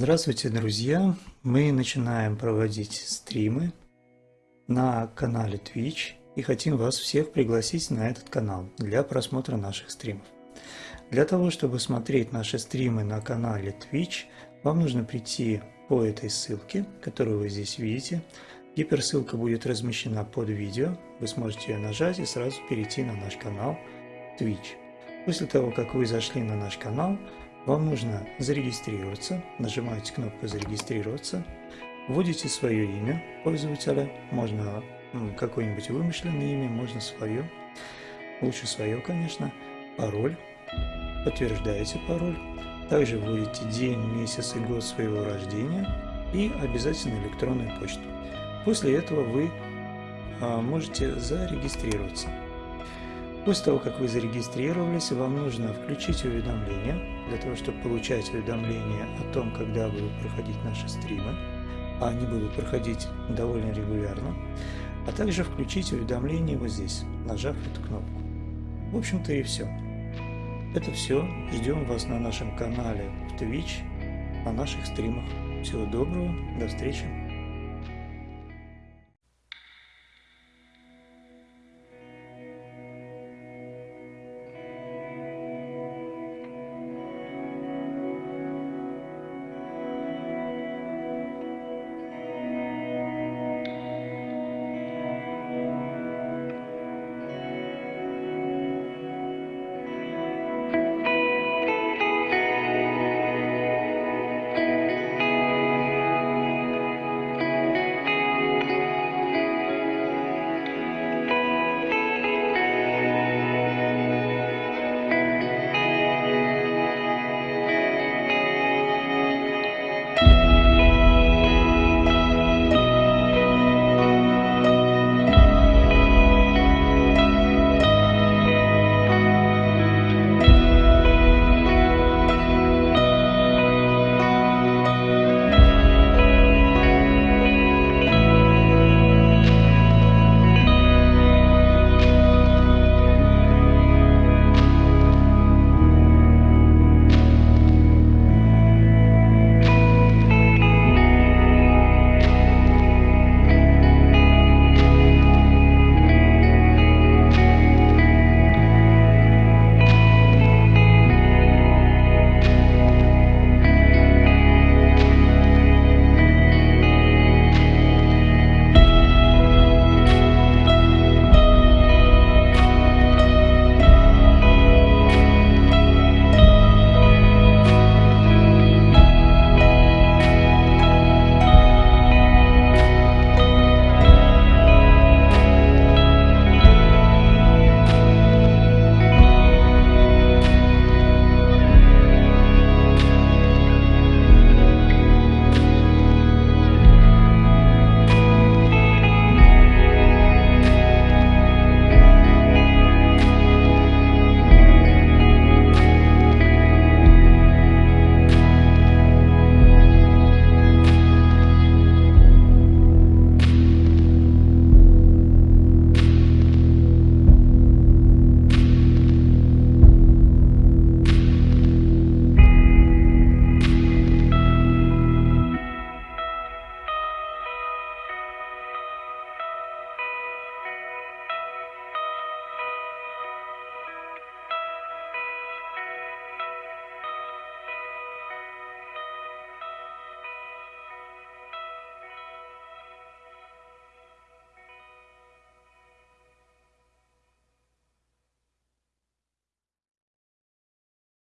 Здравствуйте, друзья! Мы начинаем проводить стримы на канале Twitch и хотим вас всех пригласить на этот канал для просмотра наших стримов. Для того, чтобы смотреть наши стримы на канале Twitch, вам нужно прийти по этой ссылке, которую вы здесь видите. Гиперссылка будет размещена под видео, вы сможете ее нажать и сразу перейти на наш канал Twitch. После того, как вы зашли на наш канал, вам нужно зарегистрироваться, нажимаете кнопку «Зарегистрироваться», вводите свое имя пользователя, можно какое-нибудь вымышленное имя, можно свое, лучше свое, конечно, пароль, подтверждаете пароль, также вводите день, месяц и год своего рождения и обязательно электронную почту. После этого вы а, можете зарегистрироваться. После того, как вы зарегистрировались, вам нужно включить уведомления, для того, чтобы получать уведомления о том, когда будут проходить наши стримы, а они будут проходить довольно регулярно, а также включить уведомления вот здесь, нажав эту кнопку. В общем-то и все. Это все. Ждем вас на нашем канале в Twitch, на наших стримах. Всего доброго, до встречи.